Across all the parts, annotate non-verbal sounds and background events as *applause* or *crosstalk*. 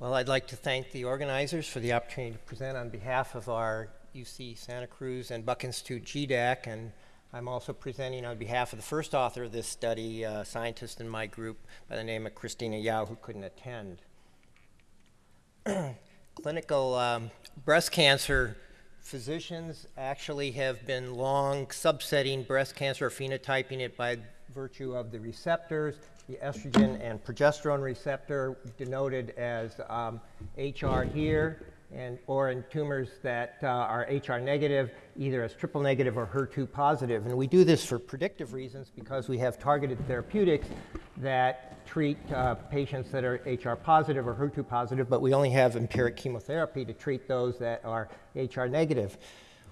Well, I'd like to thank the organizers for the opportunity to present on behalf of our UC Santa Cruz and Buck Institute GDAC, and I'm also presenting on behalf of the first author of this study, a scientist in my group by the name of Christina Yau, who couldn't attend. *clears throat* Clinical um, breast cancer physicians actually have been long subsetting breast cancer or phenotyping it by virtue of the receptors the estrogen and progesterone receptor denoted as um, HR here, and, or in tumors that uh, are HR negative, either as triple negative or HER2 positive. And we do this for predictive reasons because we have targeted therapeutics that treat uh, patients that are HR positive or HER2 positive, but we only have empiric chemotherapy to treat those that are HR negative.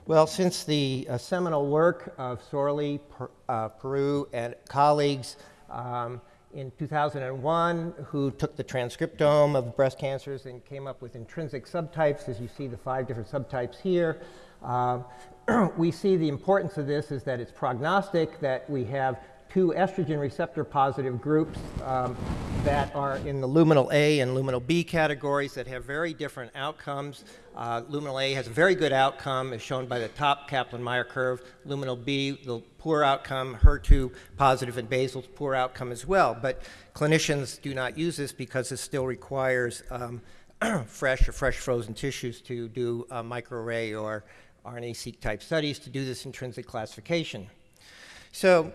Well, since the uh, seminal work of Sorlie, per, uh, Perou, and colleagues, um, in 2001 who took the transcriptome of breast cancers and came up with intrinsic subtypes, as you see the five different subtypes here. Uh, *clears throat* we see the importance of this is that it's prognostic, that we have two estrogen receptor positive groups um, that are in the luminal A and luminal B categories that have very different outcomes. Uh, luminal A has a very good outcome, as shown by the top Kaplan-Meier curve. Luminal B, the poor outcome, HER2 positive and basal's poor outcome as well. But clinicians do not use this because it still requires um, *clears throat* fresh or fresh frozen tissues to do microarray or RNA-seq type studies to do this intrinsic classification. So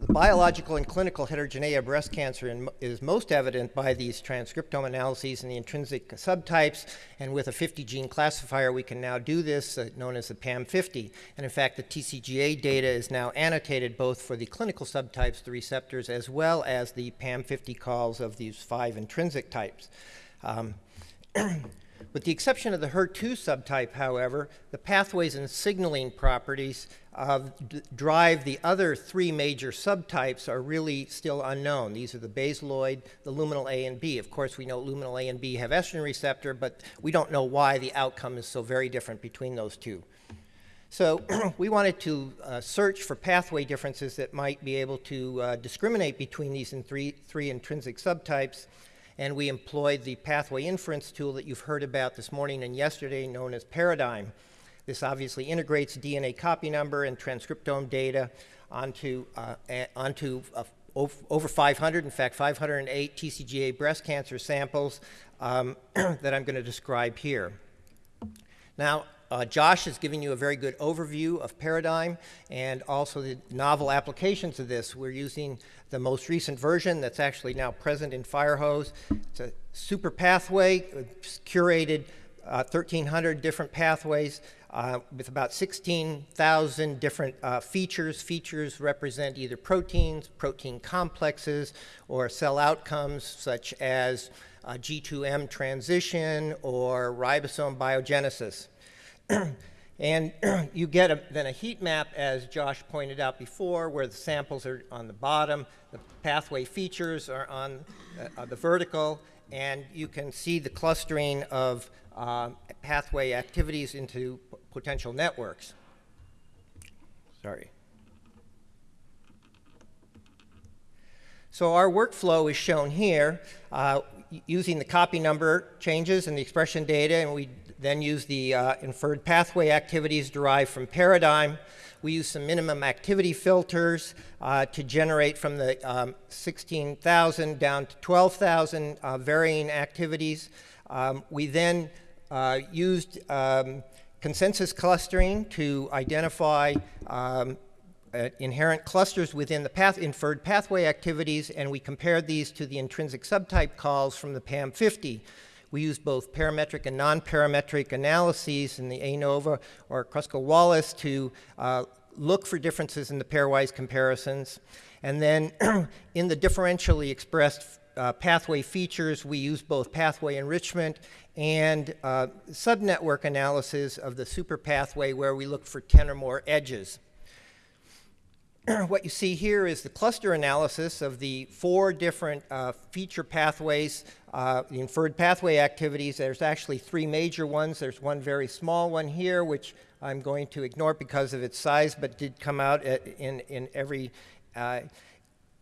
the biological and clinical heterogeneity of breast cancer in, is most evident by these transcriptome analyses and the intrinsic subtypes. And with a 50 gene classifier, we can now do this, uh, known as the PAM50. And in fact, the TCGA data is now annotated both for the clinical subtypes, the receptors, as well as the PAM50 calls of these five intrinsic types. Um, *clears throat* With the exception of the HER2 subtype, however, the pathways and signaling properties uh, drive the other three major subtypes are really still unknown. These are the basaloid, the luminal A and B. Of course, we know luminal A and B have estrogen receptor, but we don't know why the outcome is so very different between those two. So *clears throat* we wanted to uh, search for pathway differences that might be able to uh, discriminate between these three, three intrinsic subtypes and we employed the pathway inference tool that you've heard about this morning and yesterday known as Paradigm. This obviously integrates DNA copy number and transcriptome data onto, uh, onto uh, over 500, in fact 508 TCGA breast cancer samples um, *clears throat* that I'm going to describe here. Now, uh, Josh has given you a very good overview of Paradigm and also the novel applications of this. We're using the most recent version that's actually now present in Firehose. It's a super pathway, curated uh, 1,300 different pathways uh, with about 16,000 different uh, features. Features represent either proteins, protein complexes, or cell outcomes such as G2M transition or ribosome biogenesis. *clears throat* and *clears throat* you get a, then a heat map, as Josh pointed out before, where the samples are on the bottom, the pathway features are on uh, the vertical, and you can see the clustering of uh, pathway activities into potential networks. Sorry. So our workflow is shown here uh, using the copy number changes and the expression data, and we then use the uh, inferred pathway activities derived from Paradigm. We use some minimum activity filters uh, to generate from the um, 16,000 down to 12,000 uh, varying activities. Um, we then uh, used um, consensus clustering to identify um, uh, inherent clusters within the path inferred pathway activities, and we compared these to the intrinsic subtype calls from the PAM50. We use both parametric and non-parametric analyses in the ANOVA or Kruskal-Wallis to uh, look for differences in the pairwise comparisons. And then *clears throat* in the differentially expressed uh, pathway features, we use both pathway enrichment and uh, subnetwork analysis of the super pathway where we look for 10 or more edges. *clears throat* what you see here is the cluster analysis of the four different uh, feature pathways, uh, the inferred pathway activities. There's actually three major ones. There's one very small one here, which I'm going to ignore because of its size, but did come out at, in, in every uh,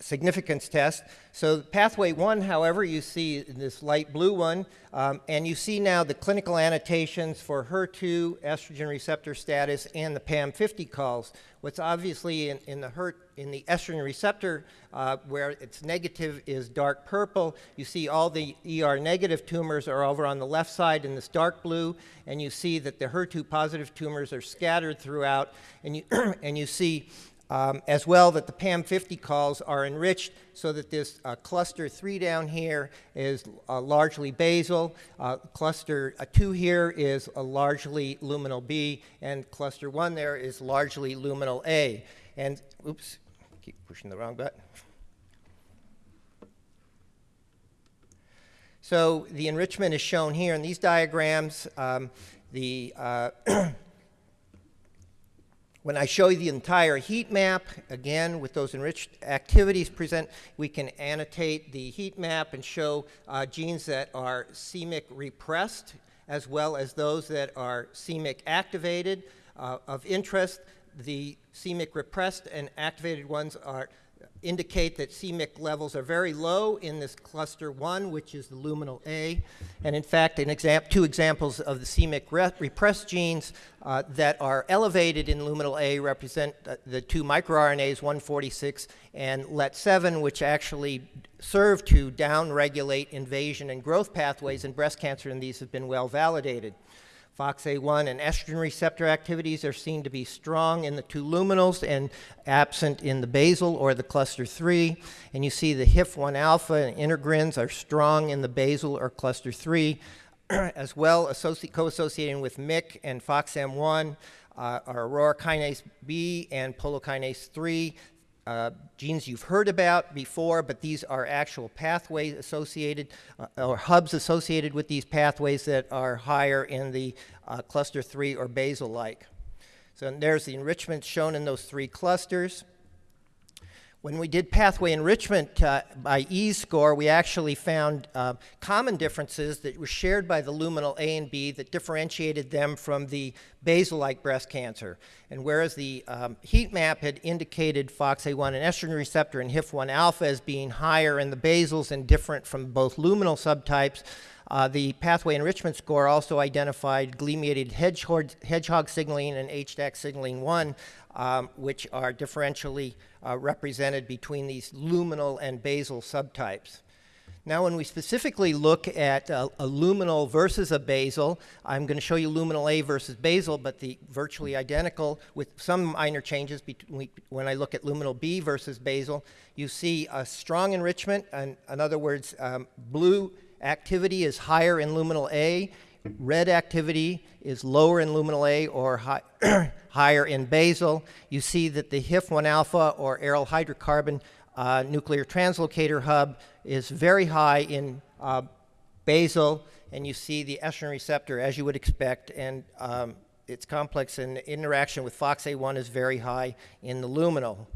significance test. So pathway one, however, you see this light blue one, um, and you see now the clinical annotations for HER2, estrogen receptor status, and the PAM50 calls. What's obviously in, in the HER, in the estrogen receptor, uh, where it's negative is dark purple. You see all the ER negative tumors are over on the left side in this dark blue, and you see that the HER2 positive tumors are scattered throughout, and you, *clears throat* and you see um, as well that the PAM50 calls are enriched so that this uh, cluster 3 down here is uh, largely basal, uh, cluster uh, 2 here is largely luminal B, and cluster 1 there is largely luminal A. And, oops, keep pushing the wrong button. So the enrichment is shown here in these diagrams. Um, the uh, *clears throat* When I show you the entire heat map, again, with those enriched activities present, we can annotate the heat map and show uh, genes that are c-Myc repressed, as well as those that are c-Myc activated. Uh, of interest, the c-Myc repressed and activated ones are indicate that c-Myc levels are very low in this cluster 1, which is the luminal A. And in fact, exam two examples of the c-Myc repressed genes uh, that are elevated in luminal A represent uh, the two microRNAs, 146 and LET7, which actually serve to downregulate invasion and growth pathways in breast cancer, and these have been well validated. FOXA1 and estrogen receptor activities are seen to be strong in the two luminals and absent in the basal or the cluster 3. And you see the HIF1 alpha and integrins are strong in the basal or cluster 3, *clears throat* as well co-associating with MYC and FOXM1 uh, are aurora kinase B and polokinase 3 uh, genes you've heard about before, but these are actual pathways associated uh, or hubs associated with these pathways that are higher in the uh, cluster 3 or basal-like. So there's the enrichment shown in those three clusters. When we did pathway enrichment uh, by E-score, we actually found uh, common differences that were shared by the luminal A and B that differentiated them from the basal-like breast cancer. And whereas the um, heat map had indicated FOXA1 and estrogen receptor and HIF1 alpha as being higher in the basals and different from both luminal subtypes, uh, the pathway enrichment score also identified GLI-mediated hedgehog, hedgehog signaling and HDAC signaling 1, um, which are differentially uh, represented between these luminal and basal subtypes. Now, when we specifically look at a, a, luminal versus a basal, I'm going to show you luminal A versus basal, but the virtually identical with some minor changes between when I look at luminal B versus basal. You see a strong enrichment, and in other words, um, blue activity is higher in luminal A, red activity is lower in luminal A or high, *clears throat* higher in basal. You see that the HIF1 alpha or aryl hydrocarbon uh, nuclear translocator hub is very high in uh, basal, and you see the estrogen receptor as you would expect, and um, its complex and interaction with FOXA1 is very high in the luminal.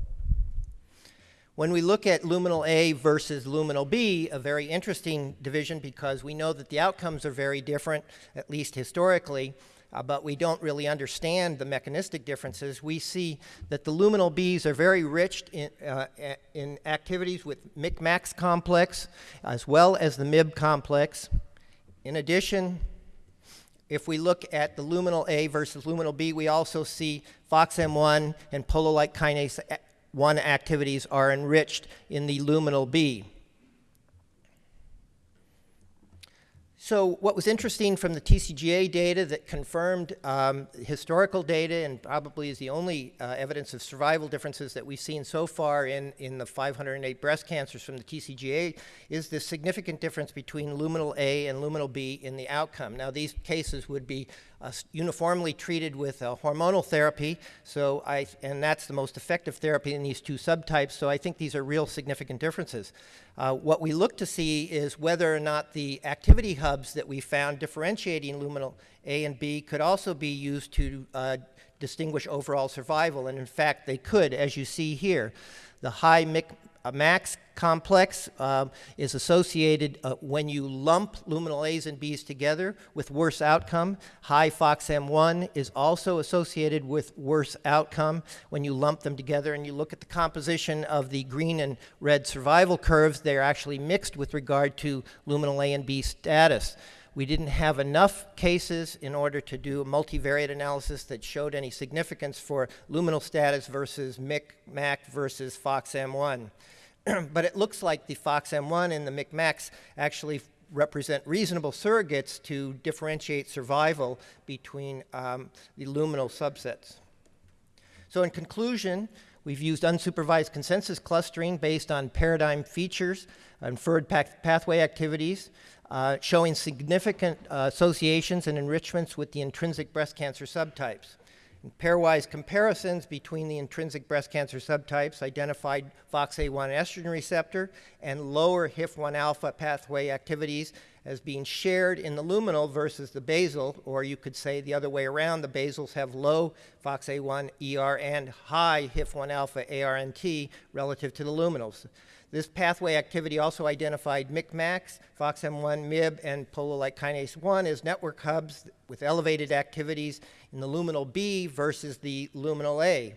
When we look at luminal A versus luminal B, a very interesting division because we know that the outcomes are very different, at least historically, uh, but we don't really understand the mechanistic differences. We see that the luminal Bs are very rich in, uh, in activities with MYC-MAX complex as well as the MYB complex. In addition, if we look at the luminal A versus luminal B, we also see FOXM1 and polo-like kinase 1 activities are enriched in the luminal B. So what was interesting from the TCGA data that confirmed um, historical data and probably is the only uh, evidence of survival differences that we've seen so far in, in the 508 breast cancers from the TCGA is the significant difference between luminal A and luminal B in the outcome. Now these cases would be uh, uniformly treated with uh, hormonal therapy, so I, and that's the most effective therapy in these two subtypes, so I think these are real significant differences. Uh, what we look to see is whether or not the activity hubs that we found differentiating luminal A and B could also be used to uh, distinguish overall survival, and in fact they could, as you see here. The high a max complex um, is associated uh, when you lump luminal A's and B's together with worse outcome. High FOXM1 is also associated with worse outcome when you lump them together and you look at the composition of the green and red survival curves, they're actually mixed with regard to luminal A and B status. We didn't have enough cases in order to do a multivariate analysis that showed any significance for luminal status versus MYC, MAC versus FOXM1. *clears throat* but it looks like the FOXM1 and the MYC-MACs actually represent reasonable surrogates to differentiate survival between um, the luminal subsets. So in conclusion, we've used unsupervised consensus clustering based on paradigm features, inferred path pathway activities, uh, showing significant uh, associations and enrichments with the intrinsic breast cancer subtypes. Pairwise comparisons between the intrinsic breast cancer subtypes identified FOXA1 estrogen receptor and lower HIF1 alpha pathway activities as being shared in the luminal versus the basal, or you could say the other way around, the basals have low FOXA1 ER and high HIF1 alpha ARNT relative to the luminals. This pathway activity also identified MICMACs, FOXM1, MYB, and polo-like kinase 1 as network hubs with elevated activities in the luminal B versus the luminal A.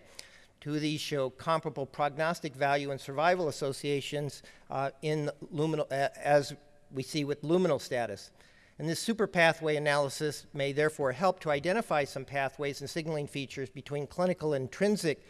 Two of these show comparable prognostic value and survival associations uh, in luminal, as we see with luminal status. And this super pathway analysis may therefore help to identify some pathways and signaling features between clinical intrinsic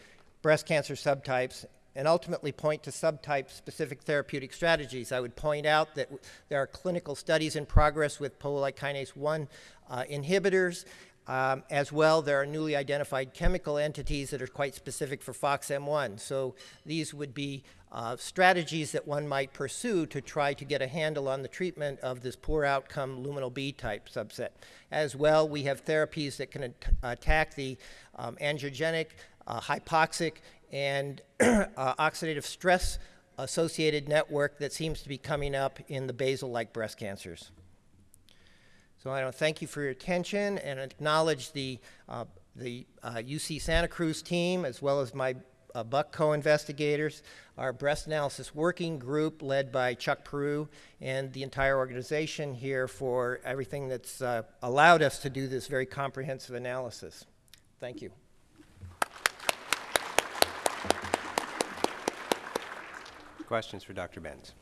breast cancer subtypes and ultimately point to subtype-specific therapeutic strategies. I would point out that there are clinical studies in progress with polo-like kinase 1 uh, inhibitors. Um, as well, there are newly identified chemical entities that are quite specific for FOXM1. So these would be uh, strategies that one might pursue to try to get a handle on the treatment of this poor outcome luminal B type subset. As well, we have therapies that can at attack the um, angiogenic, uh, hypoxic, and *clears throat* uh, oxidative stress associated network that seems to be coming up in the basal-like breast cancers. So I want to thank you for your attention and acknowledge the, uh, the uh, UC Santa Cruz team as well as my uh, Buck co-investigators, our breast analysis working group led by Chuck Perou and the entire organization here for everything that's uh, allowed us to do this very comprehensive analysis. Thank you. Questions for Dr. Benz?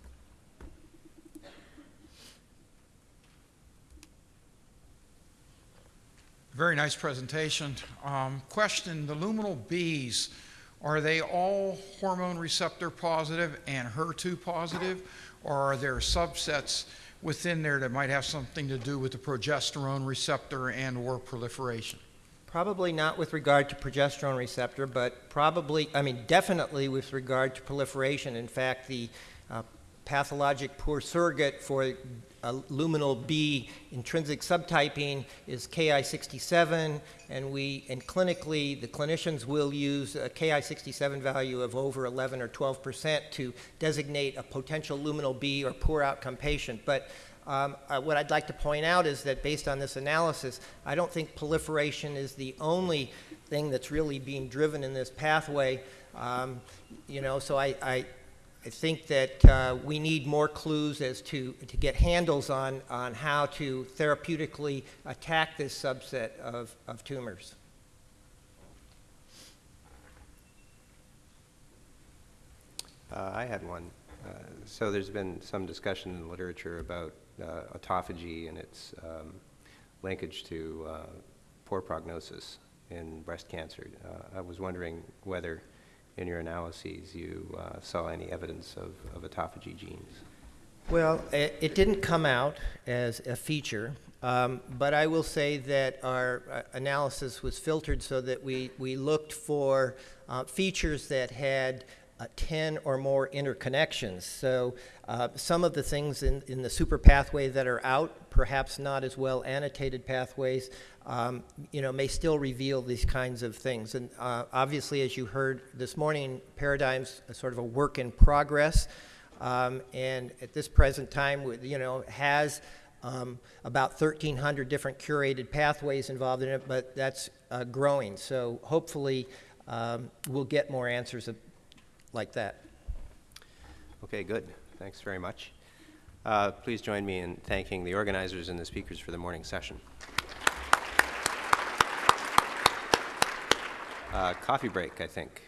Very nice presentation. Um, question, the luminal Bs, are they all hormone receptor positive and HER2 positive, or are there subsets within there that might have something to do with the progesterone receptor and or proliferation? Probably not with regard to progesterone receptor, but probably, I mean, definitely with regard to proliferation. In fact, the uh, pathologic poor surrogate for a luminal B intrinsic subtyping is Ki67, and we, and clinically, the clinicians will use a Ki67 value of over 11 or 12 percent to designate a potential luminal B or poor outcome patient. But um, uh, what I'd like to point out is that based on this analysis, I don't think proliferation is the only thing that's really being driven in this pathway. Um, you know, so I, I, I think that uh, we need more clues as to, to get handles on, on how to therapeutically attack this subset of, of tumors. Uh, I had one. Uh, so there's been some discussion in the literature about uh, autophagy and its um, linkage to uh, poor prognosis in breast cancer. Uh, I was wondering whether in your analyses you uh, saw any evidence of, of autophagy genes. Well, it, didn't come out as a feature, um, but I will say that our uh, analysis was filtered so that we, we looked for uh, features that had uh, 10 or more interconnections. So uh, some of the things in, in the super pathway that are out, perhaps not as well annotated pathways, um, you know, may still reveal these kinds of things. And uh, obviously, as you heard this morning, Paradigm's sort of a work in progress. Um, and at this present time, you know, has um, about 1,300 different curated pathways involved in it, but that's uh, growing. So hopefully, um, we'll get more answers like that. Okay, good. Thanks very much. Uh, Please join me in thanking the organizers and the speakers for the morning session. Uh, Coffee break, I think.